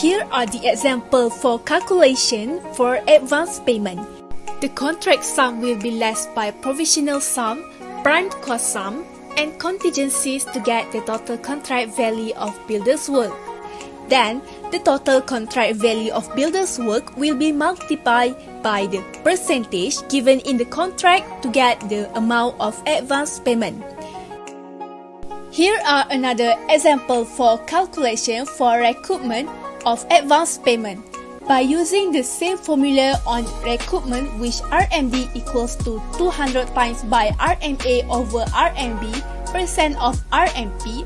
Here are the example for calculation for advance payment. The contract sum will be less by provisional sum, prime cost sum, and contingencies to get the total contract value of builder's work. Then, the total contract value of builder's work will be multiplied by the percentage given in the contract to get the amount of advance payment. Here are another example for calculation for recoupment of advance payment. By using the same formula on recoupment which RMB equals to 200 times by RMA over RMB percent of RMP,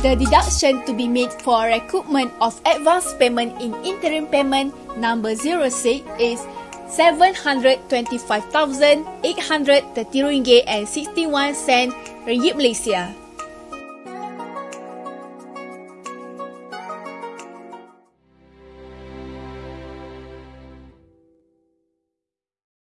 The deduction to be made for recoupment of advance payment in interim payment number 06 is 725,830 ringgit and 61 sen ringgit Malaysia.